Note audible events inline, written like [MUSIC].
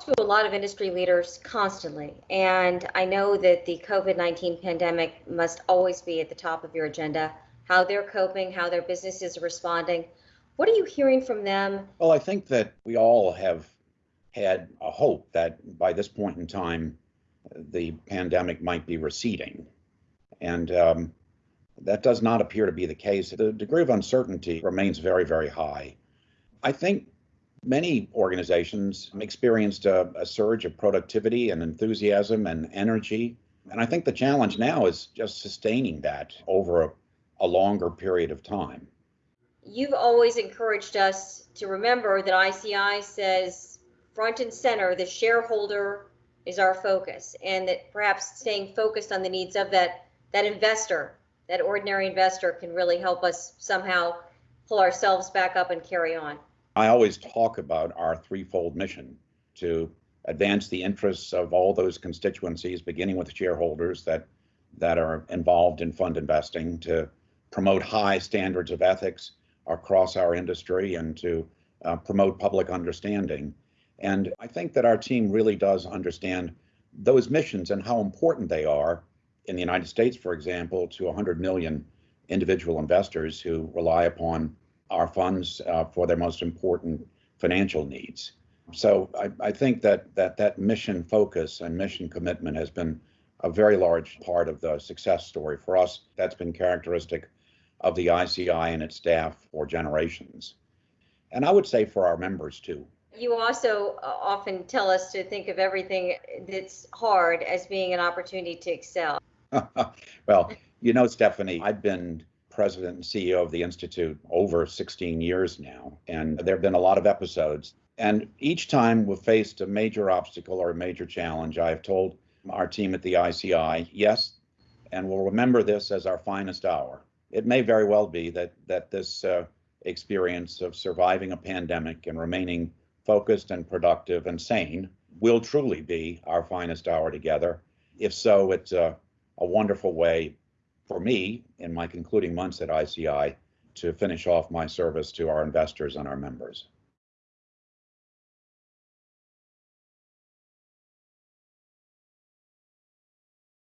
to a lot of industry leaders constantly, and I know that the COVID 19 pandemic must always be at the top of your agenda how they're coping, how their businesses are responding. What are you hearing from them? Well, I think that we all have had a hope that by this point in time, the pandemic might be receding. And um, that does not appear to be the case. The degree of uncertainty remains very, very high. I think many organizations experienced a, a, surge of productivity and enthusiasm and energy. And I think the challenge now is just sustaining that over a, a longer period of time. You've always encouraged us to remember that ICI says front and center, the shareholder is our focus, and that perhaps staying focused on the needs of that that investor, that ordinary investor, can really help us somehow pull ourselves back up and carry on. I always talk about our threefold mission to advance the interests of all those constituencies, beginning with shareholders that that are involved in fund investing, to promote high standards of ethics across our industry, and to uh, promote public understanding. And I think that our team really does understand those missions and how important they are in the United States, for example, to 100 million individual investors who rely upon our funds uh, for their most important financial needs. So I, I, think that, that that mission focus and mission commitment has been a very large part of the success story for us. That's been characteristic of the ICI and its staff for generations. And I would say for our members too. You also uh, often tell us to think of everything that's hard as being an opportunity to excel. [LAUGHS] well, you know, Stephanie, I've been president and CEO of the Institute over 16 years now, and there have been a lot of episodes. And each time we've faced a major obstacle or a major challenge, I've told our team at the ICI, yes, and we'll remember this as our finest hour. It may very well be that that this uh, experience of surviving a pandemic and remaining focused and productive and sane will truly be our finest hour together. If so, it's a, a wonderful way for me in my concluding months at ICI to finish off my service to our investors and our members.